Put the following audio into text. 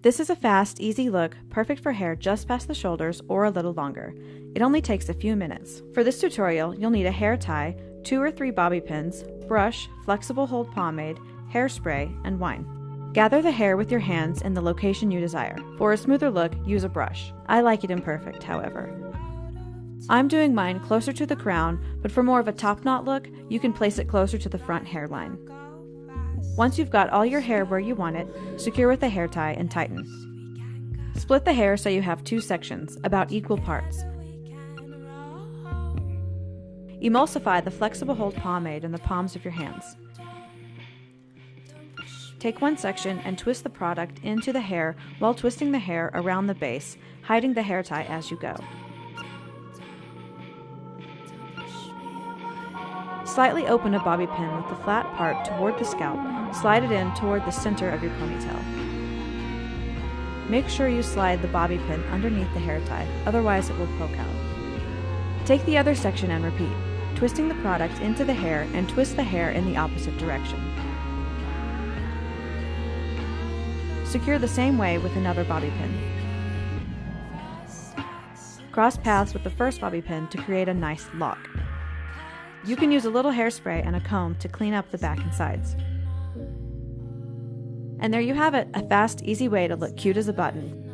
This is a fast, easy look, perfect for hair just past the shoulders or a little longer. It only takes a few minutes. For this tutorial, you'll need a hair tie, two or three bobby pins, brush, flexible hold pomade, hairspray, and wine. Gather the hair with your hands in the location you desire. For a smoother look, use a brush. I like it imperfect, however. I'm doing mine closer to the crown, but for more of a top knot look, you can place it closer to the front hairline. Once you've got all your hair where you want it, secure with a hair tie and tighten. Split the hair so you have two sections, about equal parts. Emulsify the flexible hold pomade in the palms of your hands. Take one section and twist the product into the hair while twisting the hair around the base, hiding the hair tie as you go. Slightly open a bobby pin with the flat part toward the scalp, slide it in toward the center of your ponytail. Make sure you slide the bobby pin underneath the hair tie, otherwise it will poke out. Take the other section and repeat, twisting the product into the hair and twist the hair in the opposite direction. Secure the same way with another bobby pin. Cross paths with the first bobby pin to create a nice lock. You can use a little hairspray and a comb to clean up the back and sides. And there you have it, a fast, easy way to look cute as a button.